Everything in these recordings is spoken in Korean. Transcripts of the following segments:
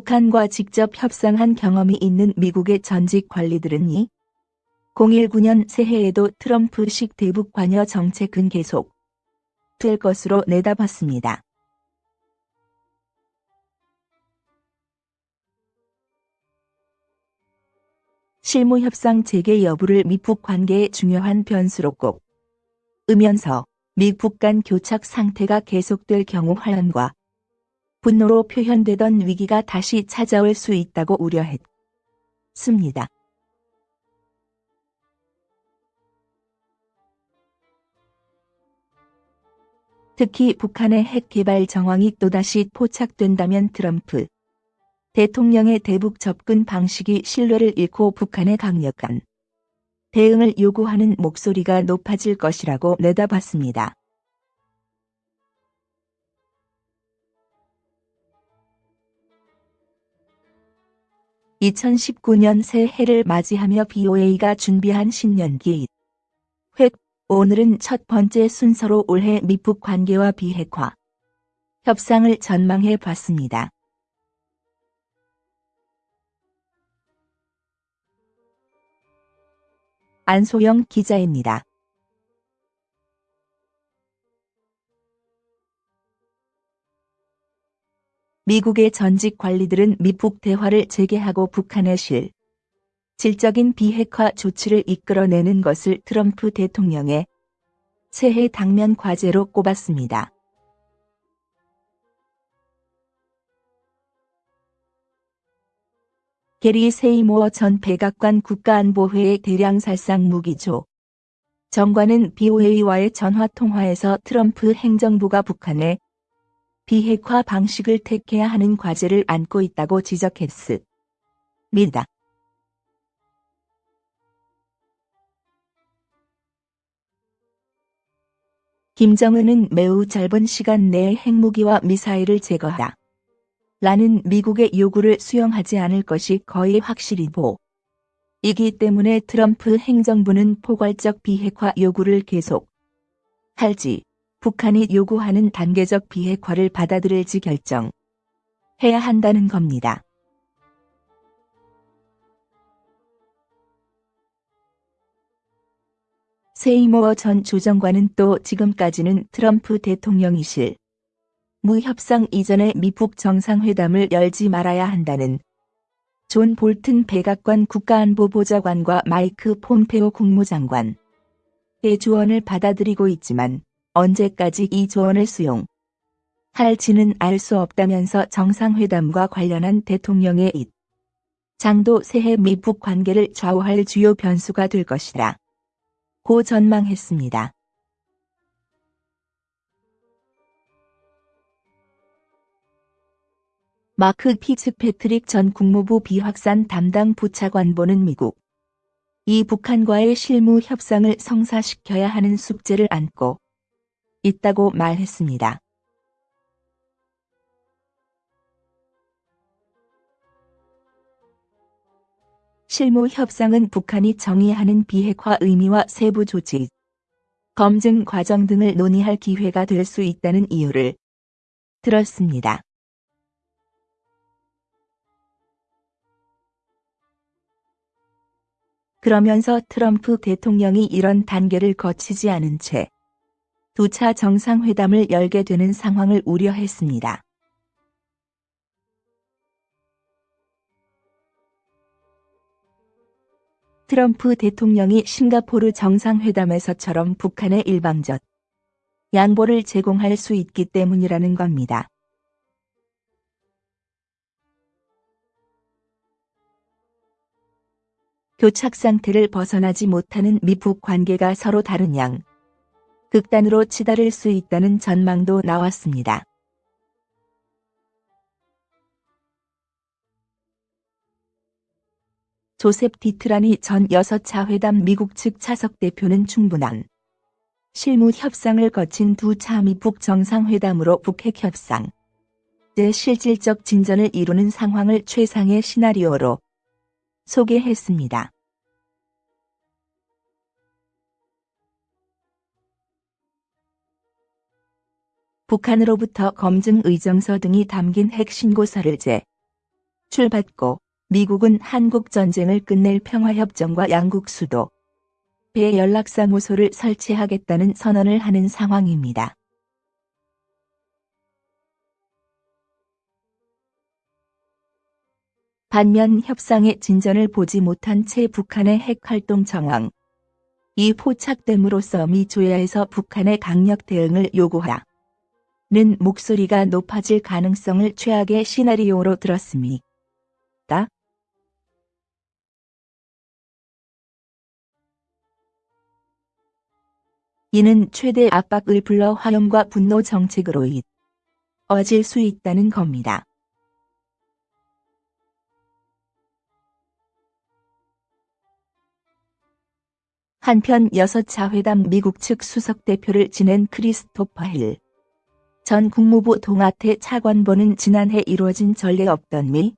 북한과 직접 협상한 경험이 있는 미국의 전직 관리들은 이 019년 새해에도 트럼프식 대북 관여 정책은 계속 될 것으로 내다봤습니다. 실무 협상 재개 여부를 미북 관계의 중요한 변수로 꼭 으면서 미북 간 교착 상태가 계속될 경우 화연과 분노로 표현되던 위기가 다시 찾아올 수 있다고 우려했습니다. 특히 북한의 핵 개발 정황이 또다시 포착된다면 트럼프 대통령의 대북 접근 방식이 신뢰를 잃고 북한의 강력한 대응을 요구하는 목소리가 높아질 것이라고 내다봤습니다. (2019년) 새해를 맞이하며 BOA가 준비한 신년기 획 오늘은 첫 번째 순서로 올해 미북 관계와 비핵화 협상을 전망해 봤습니다. 안소영 기자입니다. 미국의 전직 관리들은 미북 대화를 재개하고 북한의 실 질적인 비핵화 조치를 이끌어내는 것을 트럼프 대통령의 새해 당면 과제로 꼽았습니다. 게리 세이모어 전 백악관 국가안보회의 대량살상 무기조 정관은 BOA와의 전화 통화에서 트럼프 행정부가 북한의 비핵화 방식을 택해야 하는 과제를 안고 있다고 지적했습니다. 김정은은 매우 짧은 시간 내에 핵무기와 미사일을 제거하라. 라는 미국의 요구를 수용하지 않을 것이 거의 확실히 보. 이기 때문에 트럼프 행정부는 포괄적 비핵화 요구를 계속 할지 북한이 요구하는 단계적 비핵화를 받아들일지 결정해야 한다는 겁니다. 세이모어 전 조정관은 또 지금까지는 트럼프 대통령이 실무협상 이전에 미북 정상회담을 열지 말아야 한다는 존 볼튼 백악관 국가안보보좌관과 마이크 폼페오 국무장관의 조언을 받아들이고 있지만 언제까지 이 조언을 수용 할지는 알 수 없다면서 정상회담과 관련한 대통령의 입장도 새해 미북 관계를 좌우할 주요 변수가 될 것이다. 고 전망했습니다. 마크 피츠패트릭 전 국무부 비확산 담당 부차관보는 미국 이 북한과의 실무 협상을 성사시켜야 하는 숙제를 안고 있다고 말했습니다. 실무 협상은 북한이 정의하는 비핵화 의미와 세부 조치, 검증 과정 등을 논의할 기회가 될 수 있다는 이유를 들었습니다. 그러면서 트럼프 대통령이 이런 단계를 거치지 않은 채 두차 정상회담을 열게 되는 상황을 우려했습니다. 트럼프 대통령이 싱가포르 정상회담에서처럼 북한의 일방적 양보를 제공할 수 있기 때문이라는 겁니다. 교착 상태를 벗어나지 못하는 미북 관계가 서로 다른 양 극단으로 치달을 수 있다는 전망도 나왔습니다. 조셉 디트라니 전 6차 회담 미국 측 차석 대표는 충분한 실무 협상을 거친 두 차 미북 정상회담으로 북핵 협상 제 실질적 진전을 이루는 상황을 최상의 시나리오로 소개했습니다. 북한으로부터 검증 의정서 등이 담긴 핵 신고서를 제 출받고 미국은 한국 전쟁을 끝낼 평화협정과 양국 수도 배 연락사무소를 설치하겠다는 선언을 하는 상황입니다. 반면 협상의 진전을 보지 못한 채 북한의 핵활동 정황. 이 포착됨으로써 미 조야에서 북한의 강력 대응을 요구하 는 목소리가 높아질 가능성을 최악의 시나리오로 들었습니다. 이는 최대 압박을 불러 화염과 분노 정책으로 이어질 수 있다는 겁니다. 한편 6차 회담 미국 측 수석 대표를 지낸 크리스토퍼 힐. 전 국무부 동아태 차관보는 지난해 이루어진 전례 없던 미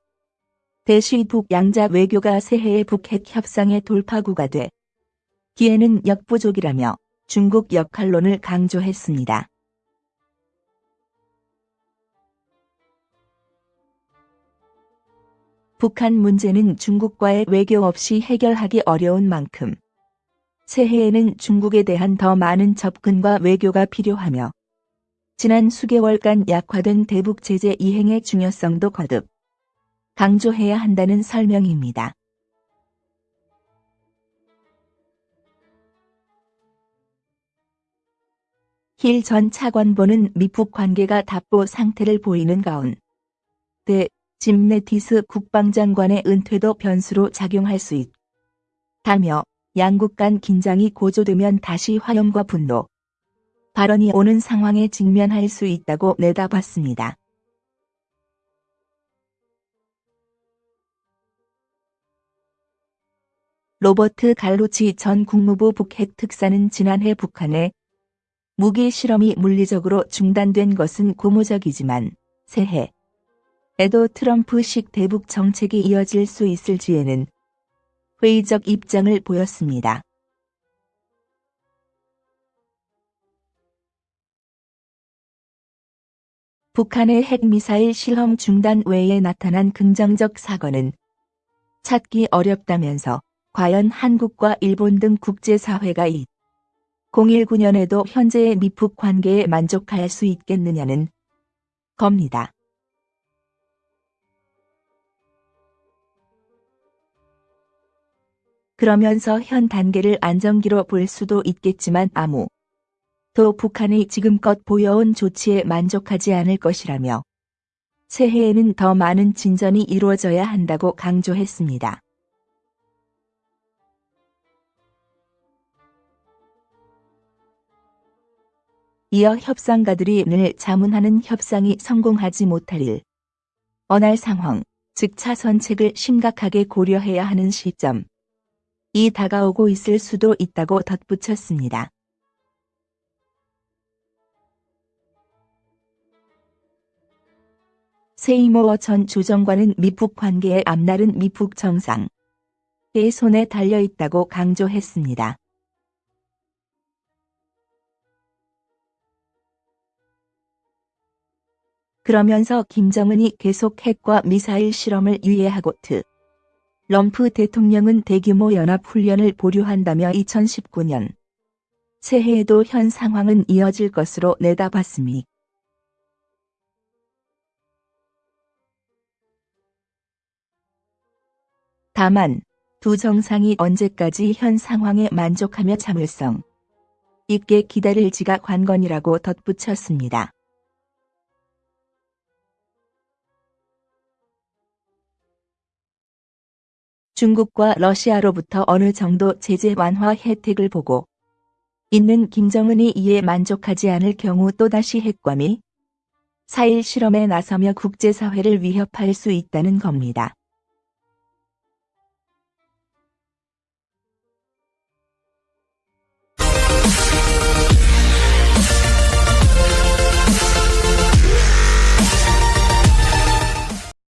대시 북양자 외교가 새해의 북핵 협상의 돌파구가 돼 기에는 역부족이라며 중국 역할론을 강조했습니다. 북한 문제는 중국과의 외교 없이 해결하기 어려운 만큼 새해에는 중국에 대한 더 많은 접근과 외교가 필요하며 지난 수개월간 약화된 대북 제재 이행의 중요성도 거듭 강조해야 한다는 설명입니다. 힐 전 차관보는 미북 관계가 답보 상태를 보이는 가운데 짐 네티스 국방장관의 은퇴도 변수로 작용할 수 있다며 양국 간 긴장이 고조되면 다시 화염과 분노, 발언이 오는 상황에 직면할 수 있다고 내다봤습니다. 로버트 갈로치 전 국무부 북핵 특사는 지난해 북한의 무기 실험이 물리적으로 중단된 것은 고무적이지만 새해 에도 트럼프식 대북 정책이 이어질 수 있을지에는 회의적 입장을 보였습니다. 북한의 핵미사일 실험 중단 외에 나타난 긍정적 사건은 찾기 어렵다면서 과연 한국과 일본 등 국제사회가 이 019년에도 현재의 미북 관계에 만족할 수 있겠느냐는 겁니다. 그러면서 현 단계를 안정기로 볼 수도 있겠지만 아무 또 북한이 지금껏 보여온 조치에 만족하지 않을 것이라며 새해에는 더 많은 진전이 이루어져야 한다고 강조했습니다. 이어 협상가들이 늘 자문하는 협상이 성공하지 못할 일. 어날 상황, 즉 차선책을 심각하게 고려해야 하는 시점. 이 다가오고 있을 수도 있다고 덧붙였습니다. 세이모어 전 조정관은 미북 관계의 앞날은 미북 정상의 손에 달려있다고 강조했습니다. 그러면서 김정은이 계속 핵과 미사일 실험을 유예하고 트. 럼프 대통령은 대규모 연합훈련을 보류한다며 2019년 새해에도 현 상황은 이어질 것으로 내다봤습니다. 다만 두 정상이 언제까지 현 상황에 만족하며 참을성 있게 기다릴지가 관건이라고 덧붙였습니다. 중국과 러시아로부터 어느 정도 제재 완화 혜택을 보고 있는 김정은이 이에 만족하지 않을 경우 또다시 핵과 미 사일 실험에 나서며 국제사회를 위협할 수 있다는 겁니다.